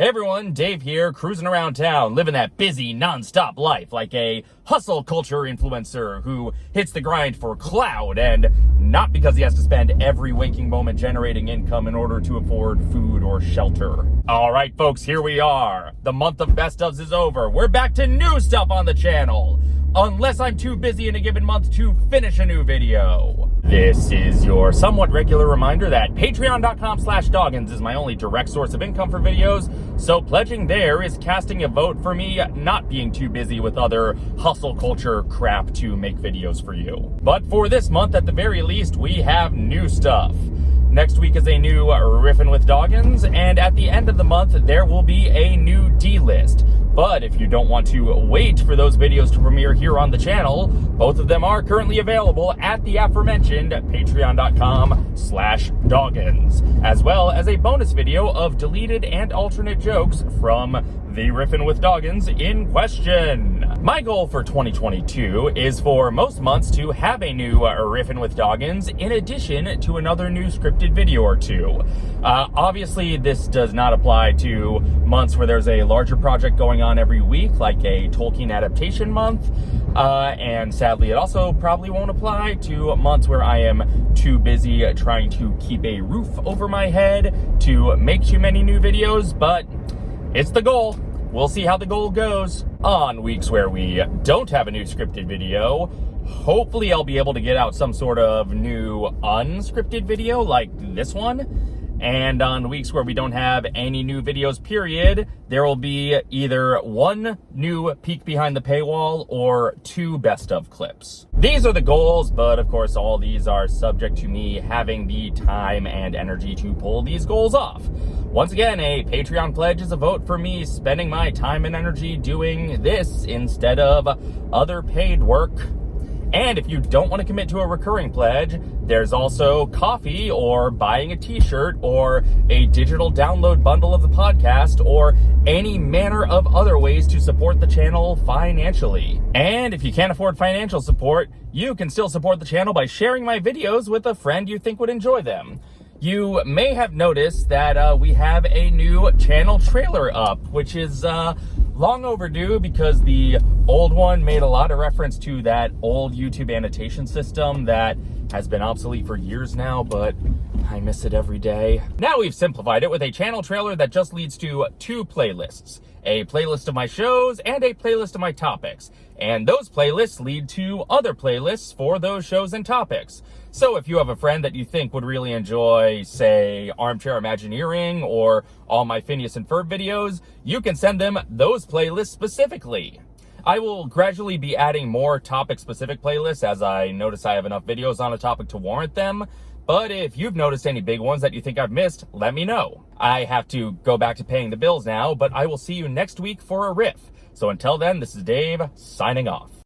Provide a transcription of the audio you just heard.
Hey everyone, Dave here, cruising around town, living that busy, non-stop life like a hustle culture influencer who hits the grind for cloud and not because he has to spend every waking moment generating income in order to afford food or shelter. All right, folks, here we are. The month of best ofs is over. We're back to new stuff on the channel unless I'm too busy in a given month to finish a new video. This is your somewhat regular reminder that patreon.com slash doggins is my only direct source of income for videos, so pledging there is casting a vote for me not being too busy with other hustle culture crap to make videos for you. But for this month, at the very least, we have new stuff. Next week is a new Riffin' with Doggins, and at the end of the month, there will be a new D-list. But if you don't want to wait for those videos to premiere here on the channel, both of them are currently available at the aforementioned patreon.com slash doggins, as well as a bonus video of deleted and alternate jokes from the Riffin' with Doggins in question. My goal for 2022 is for most months to have a new uh, Riffin' with Doggins in addition to another new scripted video or two. Uh, obviously, this does not apply to months where there's a larger project going on every week, like a Tolkien adaptation month. Uh, and sadly, it also probably won't apply to months where I am too busy trying to keep a roof over my head to make too many new videos, but it's the goal. We'll see how the goal goes. On weeks where we don't have a new scripted video, hopefully I'll be able to get out some sort of new unscripted video like this one. And on weeks where we don't have any new videos, period, there will be either one new peek behind the paywall or two best of clips. These are the goals, but of course all these are subject to me having the time and energy to pull these goals off. Once again, a Patreon pledge is a vote for me spending my time and energy doing this instead of other paid work and if you don't want to commit to a recurring pledge, there's also Ko-fi or buying a t-shirt or a digital download bundle of the podcast or any manner of other ways to support the channel financially. And if you can't afford financial support, you can still support the channel by sharing my videos with a friend you think would enjoy them. You may have noticed that uh, we have a new channel trailer up, which is uh, long overdue because the old one made a lot of reference to that old YouTube annotation system that has been obsolete for years now, but I miss it every day. Now we've simplified it with a channel trailer that just leads to two playlists a playlist of my shows and a playlist of my topics. And those playlists lead to other playlists for those shows and topics. So if you have a friend that you think would really enjoy, say, Armchair Imagineering or all my Phineas and Ferb videos, you can send them those playlists specifically. I will gradually be adding more topic-specific playlists as I notice I have enough videos on a topic to warrant them, but if you've noticed any big ones that you think I've missed, let me know. I have to go back to paying the bills now, but I will see you next week for a riff. So until then, this is Dave, signing off.